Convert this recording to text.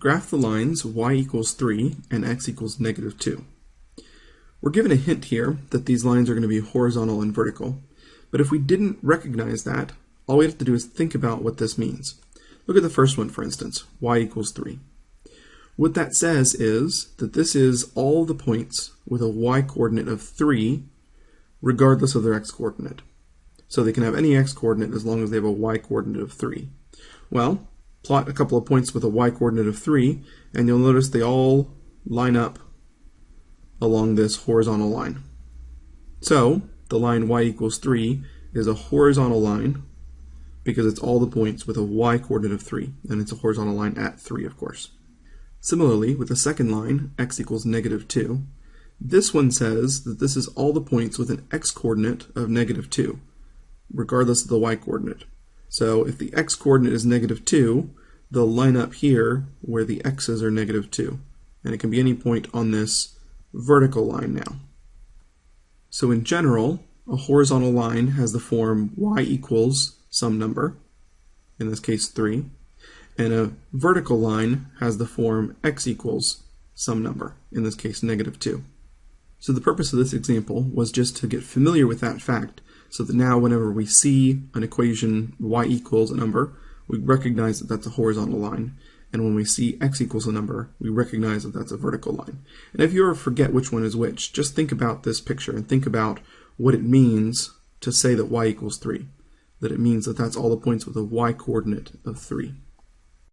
graph the lines y equals 3 and x equals negative 2. We're given a hint here that these lines are going to be horizontal and vertical, but if we didn't recognize that, all we have to do is think about what this means. Look at the first one, for instance, y equals 3. What that says is that this is all the points with a y-coordinate of 3, regardless of their x-coordinate. So they can have any x-coordinate as long as they have a y-coordinate of 3. Well, plot a couple of points with a y-coordinate of 3, and you'll notice they all line up along this horizontal line. So, the line y equals 3 is a horizontal line because it's all the points with a y-coordinate of 3, and it's a horizontal line at 3, of course. Similarly, with the second line, x equals negative 2, this one says that this is all the points with an x-coordinate of negative 2, regardless of the y-coordinate. So if the x-coordinate is negative 2, they'll line up here where the x's are negative 2. And it can be any point on this vertical line now. So in general, a horizontal line has the form y equals some number, in this case 3, and a vertical line has the form x equals some number, in this case negative 2. So the purpose of this example was just to get familiar with that fact so that now whenever we see an equation y equals a number, we recognize that that's a horizontal line. And when we see x equals a number, we recognize that that's a vertical line. And if you ever forget which one is which, just think about this picture and think about what it means to say that y equals 3. That it means that that's all the points with a y coordinate of 3.